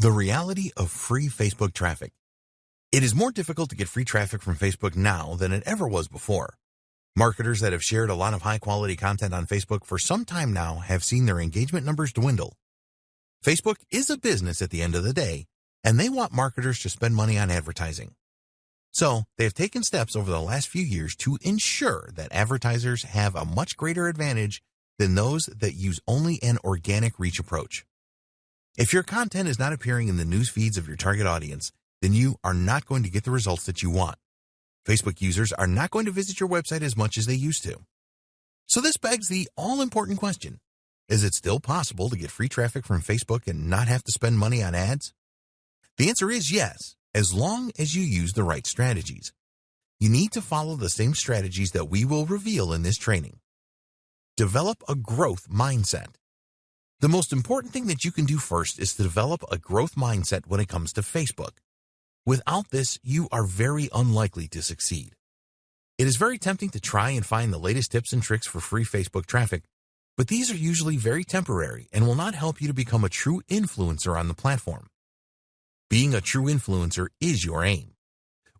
The reality of free Facebook traffic. It is more difficult to get free traffic from Facebook now than it ever was before. Marketers that have shared a lot of high quality content on Facebook for some time now have seen their engagement numbers dwindle. Facebook is a business at the end of the day, and they want marketers to spend money on advertising. So they have taken steps over the last few years to ensure that advertisers have a much greater advantage than those that use only an organic reach approach. If your content is not appearing in the news feeds of your target audience, then you are not going to get the results that you want. Facebook users are not going to visit your website as much as they used to. So this begs the all-important question. Is it still possible to get free traffic from Facebook and not have to spend money on ads? The answer is yes, as long as you use the right strategies. You need to follow the same strategies that we will reveal in this training. Develop a growth mindset. The most important thing that you can do first is to develop a growth mindset when it comes to Facebook. Without this, you are very unlikely to succeed. It is very tempting to try and find the latest tips and tricks for free Facebook traffic, but these are usually very temporary and will not help you to become a true influencer on the platform. Being a true influencer is your aim.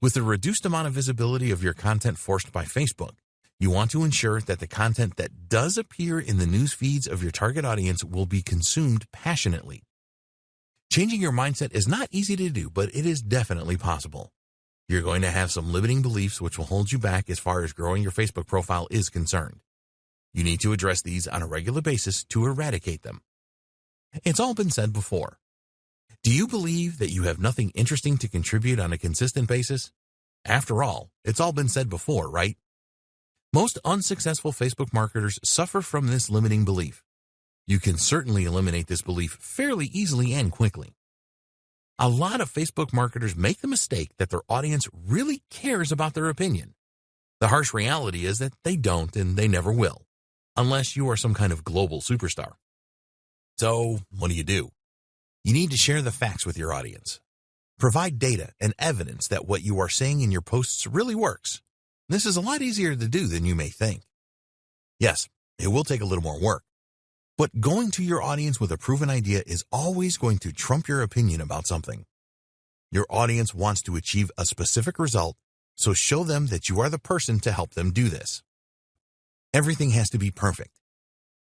With the reduced amount of visibility of your content forced by Facebook, you want to ensure that the content that does appear in the news feeds of your target audience will be consumed passionately. Changing your mindset is not easy to do, but it is definitely possible. You're going to have some limiting beliefs which will hold you back as far as growing your Facebook profile is concerned. You need to address these on a regular basis to eradicate them. It's all been said before. Do you believe that you have nothing interesting to contribute on a consistent basis? After all, it's all been said before, right? Most unsuccessful Facebook marketers suffer from this limiting belief. You can certainly eliminate this belief fairly easily and quickly. A lot of Facebook marketers make the mistake that their audience really cares about their opinion. The harsh reality is that they don't and they never will, unless you are some kind of global superstar. So, what do you do? You need to share the facts with your audience. Provide data and evidence that what you are saying in your posts really works this is a lot easier to do than you may think. Yes, it will take a little more work. But going to your audience with a proven idea is always going to trump your opinion about something. Your audience wants to achieve a specific result, so show them that you are the person to help them do this. Everything has to be perfect.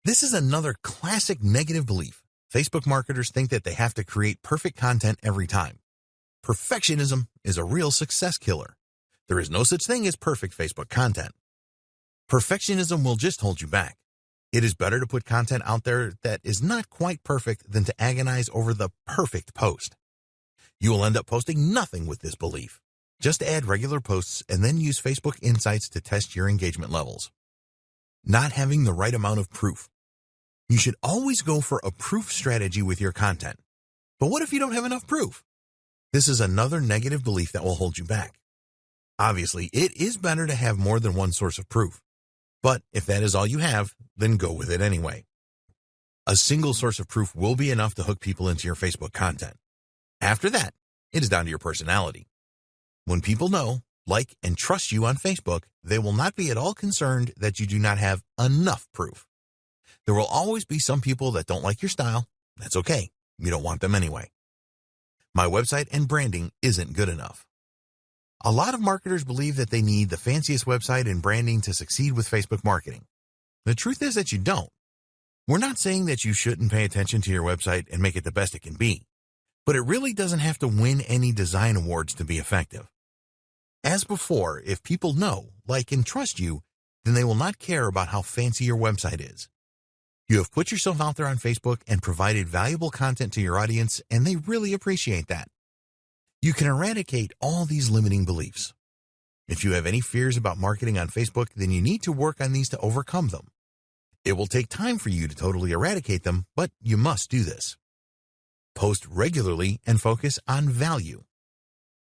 This is another classic negative belief. Facebook marketers think that they have to create perfect content every time. Perfectionism is a real success killer. There is no such thing as perfect Facebook content. Perfectionism will just hold you back. It is better to put content out there that is not quite perfect than to agonize over the perfect post. You will end up posting nothing with this belief. Just add regular posts and then use Facebook Insights to test your engagement levels. Not having the right amount of proof. You should always go for a proof strategy with your content. But what if you don't have enough proof? This is another negative belief that will hold you back. Obviously, it is better to have more than one source of proof. But if that is all you have, then go with it anyway. A single source of proof will be enough to hook people into your Facebook content. After that, it is down to your personality. When people know, like, and trust you on Facebook, they will not be at all concerned that you do not have enough proof. There will always be some people that don't like your style. That's okay. You don't want them anyway. My website and branding isn't good enough. A lot of marketers believe that they need the fanciest website and branding to succeed with Facebook marketing. The truth is that you don't. We're not saying that you shouldn't pay attention to your website and make it the best it can be, but it really doesn't have to win any design awards to be effective. As before, if people know, like, and trust you, then they will not care about how fancy your website is. You have put yourself out there on Facebook and provided valuable content to your audience, and they really appreciate that. You can eradicate all these limiting beliefs. If you have any fears about marketing on Facebook, then you need to work on these to overcome them. It will take time for you to totally eradicate them, but you must do this. Post regularly and focus on value.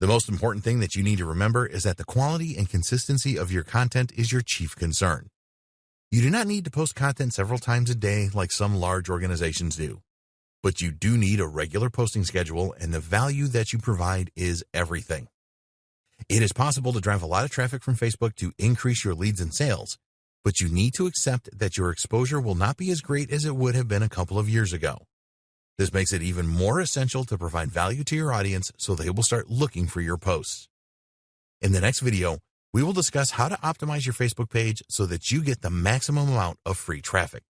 The most important thing that you need to remember is that the quality and consistency of your content is your chief concern. You do not need to post content several times a day like some large organizations do but you do need a regular posting schedule and the value that you provide is everything. It is possible to drive a lot of traffic from Facebook to increase your leads and sales, but you need to accept that your exposure will not be as great as it would have been a couple of years ago. This makes it even more essential to provide value to your audience so they will start looking for your posts. In the next video, we will discuss how to optimize your Facebook page so that you get the maximum amount of free traffic.